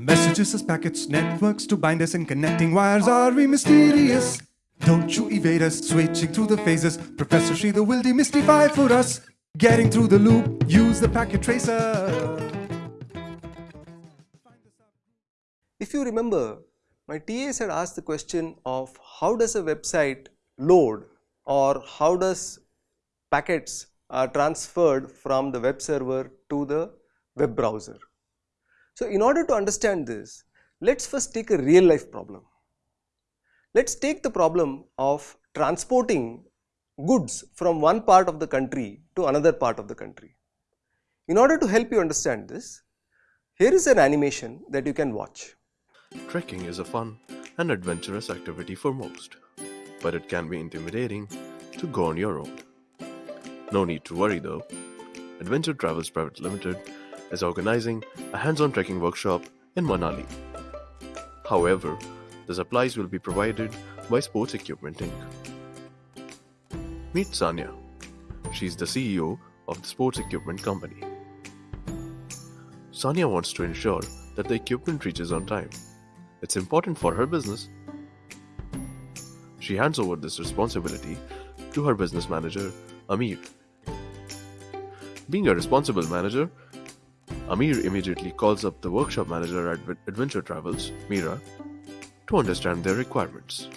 Messages as packets, networks to bind us and connecting wires are we mysterious? Don't you evade us, switching through the phases. Professor Sridhar will demystify for us. Getting through the loop, use the packet tracer. If you remember, my TAs had asked the question of how does a website load or how does packets are transferred from the web server to the web browser. So, in order to understand this, let us first take a real life problem. Let us take the problem of transporting goods from one part of the country to another part of the country. In order to help you understand this, here is an animation that you can watch. Trekking is a fun and adventurous activity for most, but it can be intimidating to go on your own. No need to worry though. Adventure Travels Private Limited is organizing a hands-on trekking workshop in Manali. However, the supplies will be provided by Sports Equipment Inc. Meet Sanya. She's the CEO of the sports equipment company. Sanya wants to ensure that the equipment reaches on time it's important for her business. She hands over this responsibility to her business manager, Amir. Being a responsible manager, Amir immediately calls up the workshop manager at Adventure Travels, Mira, to understand their requirements.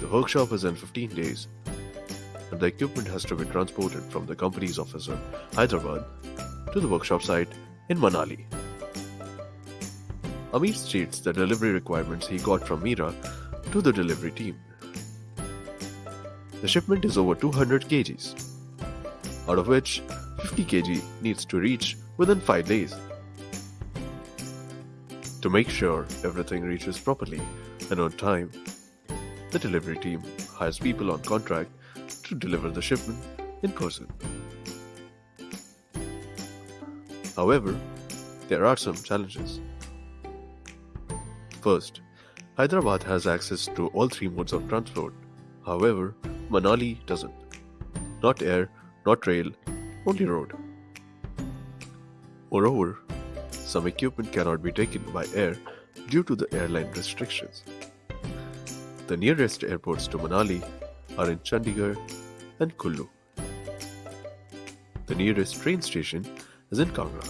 The workshop is in 15 days, and the equipment has to be transported from the company's office in Hyderabad to the workshop site in Manali. Amir states the delivery requirements he got from Mira to the delivery team. The shipment is over 200 kgs, out of which 50 kg needs to reach within 5 days. To make sure everything reaches properly and on time, the delivery team hires people on contract to deliver the shipment in person. However, there are some challenges. First, Hyderabad has access to all three modes of transport. However, Manali doesn't. Not air, not rail, only road. Moreover, some equipment cannot be taken by air due to the airline restrictions. The nearest airports to Manali are in Chandigarh and Kullu. The nearest train station is in Kangra.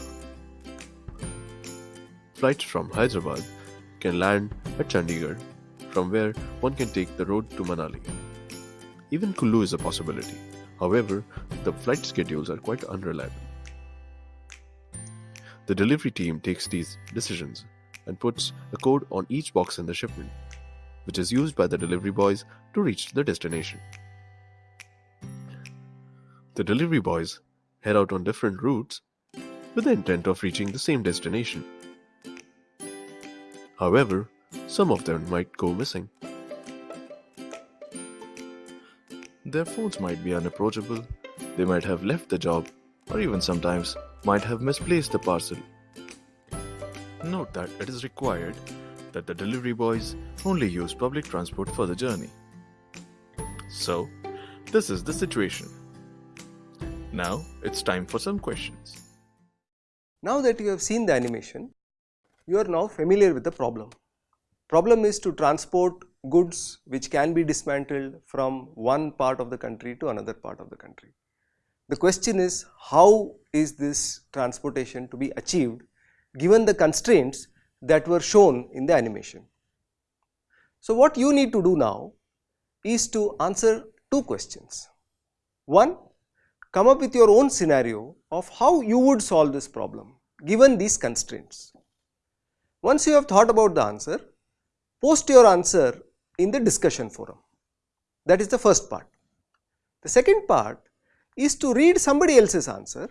Flights from Hyderabad can land at Chandigarh, from where one can take the road to Manali. Even Kullu is a possibility. However, the flight schedules are quite unreliable. The delivery team takes these decisions and puts a code on each box in the shipment, which is used by the delivery boys to reach the destination. The delivery boys head out on different routes with the intent of reaching the same destination. However, some of them might go missing. Their phones might be unapproachable, they might have left the job, or even sometimes might have misplaced the parcel. Note that it is required that the delivery boys only use public transport for the journey. So, this is the situation. Now, it's time for some questions. Now that you have seen the animation, you are now familiar with the problem. Problem is to transport goods which can be dismantled from one part of the country to another part of the country. The question is how is this transportation to be achieved given the constraints that were shown in the animation. So, what you need to do now is to answer two questions. One, come up with your own scenario of how you would solve this problem given these constraints. Once you have thought about the answer, post your answer in the discussion forum. That is the first part. The second part is to read somebody else's answer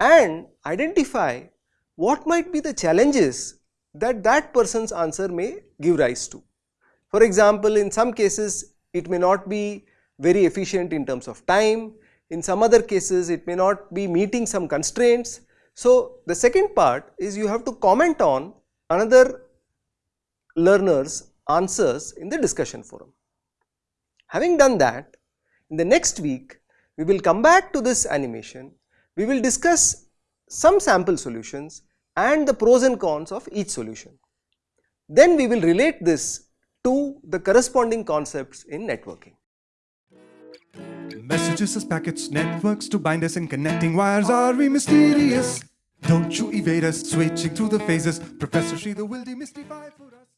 and identify what might be the challenges that that person's answer may give rise to. For example, in some cases it may not be very efficient in terms of time, in some other cases it may not be meeting some constraints. So, the second part is you have to comment on another learner's answers in the discussion forum. Having done that, in the next week we will come back to this animation, we will discuss some sample solutions and the pros and cons of each solution. Then we will relate this to the corresponding concepts in networking. Messages as packets, networks to bind us and connecting wires are we mysterious? Don't you evade us, switching through the phases. Professor Sridhar will demystify for us.